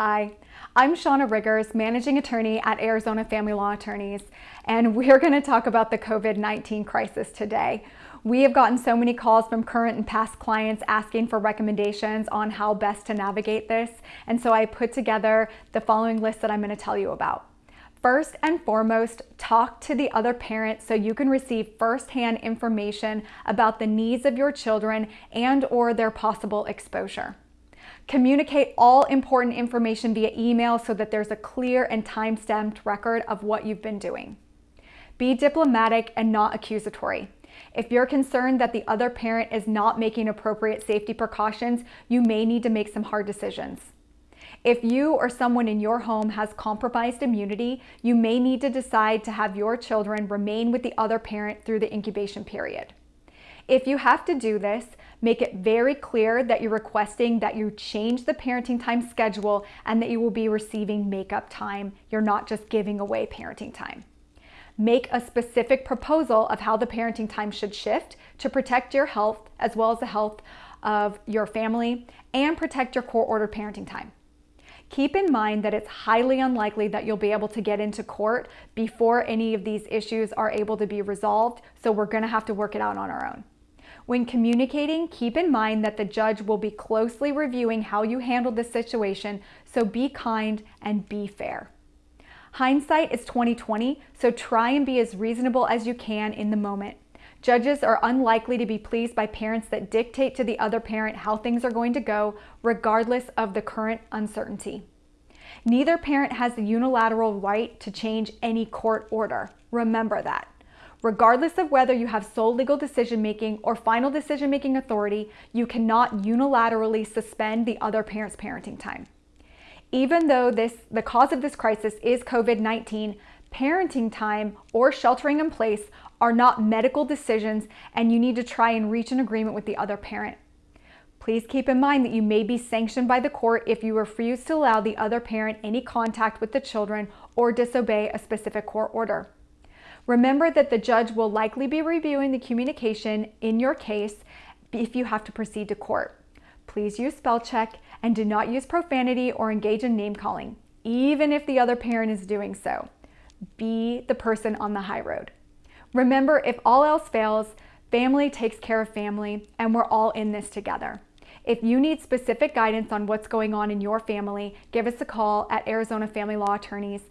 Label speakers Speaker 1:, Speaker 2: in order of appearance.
Speaker 1: Hi, I'm Shauna Riggers, Managing Attorney at Arizona Family Law Attorneys, and we're going to talk about the COVID-19 crisis today. We have gotten so many calls from current and past clients asking for recommendations on how best to navigate this, and so I put together the following list that I'm going to tell you about. First and foremost, talk to the other parent so you can receive firsthand information about the needs of your children and or their possible exposure. Communicate all important information via email so that there's a clear and time-stamped record of what you've been doing. Be diplomatic and not accusatory. If you're concerned that the other parent is not making appropriate safety precautions, you may need to make some hard decisions. If you or someone in your home has compromised immunity, you may need to decide to have your children remain with the other parent through the incubation period. If you have to do this, make it very clear that you're requesting that you change the parenting time schedule and that you will be receiving makeup time. You're not just giving away parenting time. Make a specific proposal of how the parenting time should shift to protect your health as well as the health of your family and protect your court ordered parenting time. Keep in mind that it's highly unlikely that you'll be able to get into court before any of these issues are able to be resolved, so we're gonna have to work it out on our own. When communicating, keep in mind that the judge will be closely reviewing how you handled the situation, so be kind and be fair. Hindsight is 2020, so try and be as reasonable as you can in the moment. Judges are unlikely to be pleased by parents that dictate to the other parent how things are going to go, regardless of the current uncertainty. Neither parent has the unilateral right to change any court order. Remember that. Regardless of whether you have sole legal decision-making or final decision-making authority, you cannot unilaterally suspend the other parent's parenting time. Even though this, the cause of this crisis is COVID-19, parenting time or sheltering in place are not medical decisions and you need to try and reach an agreement with the other parent. Please keep in mind that you may be sanctioned by the court if you refuse to allow the other parent any contact with the children or disobey a specific court order. Remember that the judge will likely be reviewing the communication in your case if you have to proceed to court. Please use spell check and do not use profanity or engage in name calling, even if the other parent is doing so. Be the person on the high road. Remember, if all else fails, family takes care of family and we're all in this together. If you need specific guidance on what's going on in your family, give us a call at Arizona Family Law Attorneys